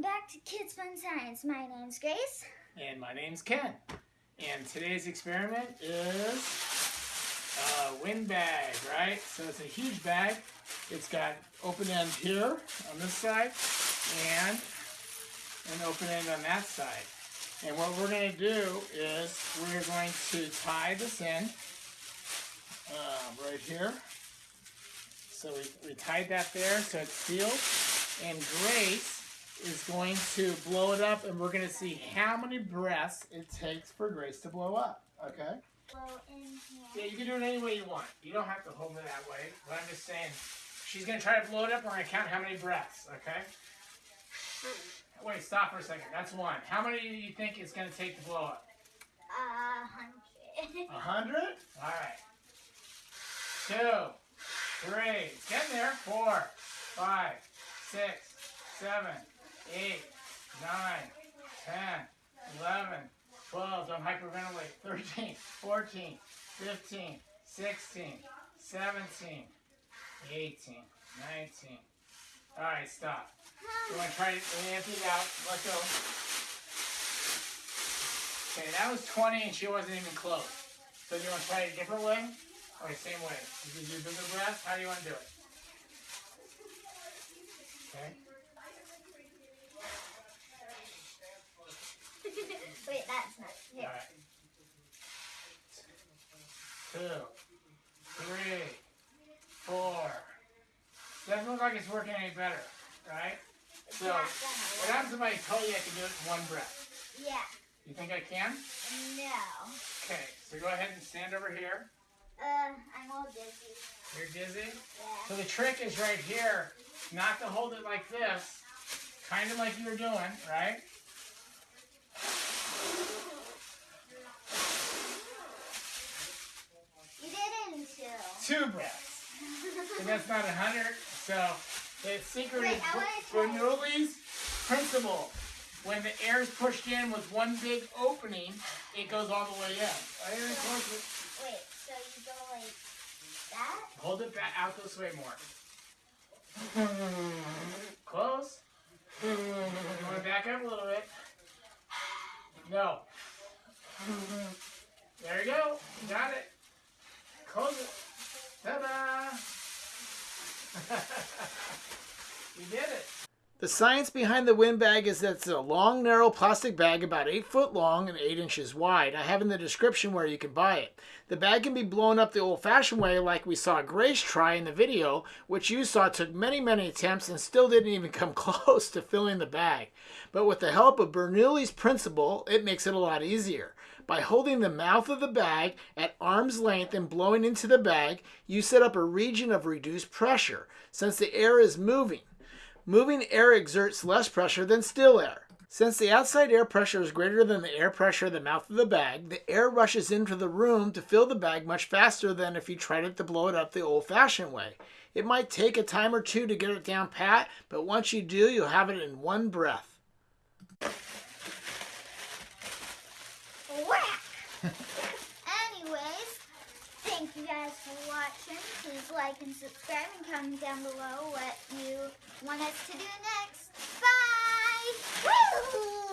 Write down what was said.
back to Kids Fun Science. My name's Grace. And my name's Ken. And today's experiment is a wind bag, right? So it's a huge bag. It's got open end here on this side and an open end on that side. And what we're going to do is we're going to tie this in uh, right here. So we, we tied that there so it's sealed. And Grace is going to blow it up and we're going to see how many breaths it takes for Grace to blow up. Okay? Blow. Yeah, you can do it any way you want. You don't have to hold it that way. But I'm just saying, she's going to try to blow it up. We're going to count how many breaths. Okay? Wait, stop for a second. That's one. How many do you think it's going to take to blow up? A hundred. A hundred? All right. Two, three, getting there. Four, five, six, seven, eight, nine, ten, eleven, twelve. Don't hyperventilate. Thirteen, fourteen, fifteen, sixteen, seventeen, eighteen, nineteen. All right, stop. You want to try to empty it out? Let go. Okay, that was 20 and she wasn't even close. So do you want to try it a different way? Or the same way? You can do bigger breaths? How do you want to do it? Okay. Wait, that's not here. Alright. Two, three, four. Doesn't look like it's working any better, right? It's So, what happens if I told you I can do it in one breath? Yeah. You think I can? No. Okay, so go ahead and stand over here. Uh, I'm all dizzy. You're dizzy? Yeah. So the trick is right here, not to hold it like this, kind of like you were doing, right? You did it in two. Breaths. And that's not a hundred. So it's secret Wait, is I wanna try- Bernoulli's principle. When the air is pushed in with one big opening, it goes all the way in. Right here, close. Wait, so you go like that? Hold it back out this way more. Close. You want to back up a little bit? No. There you go. Got it. Close it. Ta-da! Did it. The science behind the wind bag is that it's a long, narrow plastic bag about 8 foot long and 8 inches wide. I have in the description where you can buy it. The bag can be blown up the old fashioned way, like we saw Grace try in the video, which you saw took many, many attempts and still didn't even come close to filling the bag. But with the help of Bernoulli's principle, it makes it a lot easier. By holding the mouth of the bag at arm's length and blowing into the bag, you set up a region of reduced pressure, since the air is moving. Moving air exerts less pressure than still air. Since the outside air pressure is greater than the air pressure at the mouth of the bag, the air rushes into the room to fill the bag much faster than if you tried to blow it up the old fashioned way. It might take a time or two to get it down pat, but once you do, you'll have it in one breath. Whack! you guys for watching. Please like and subscribe and comment down below what you want us to do next. Bye! Woo!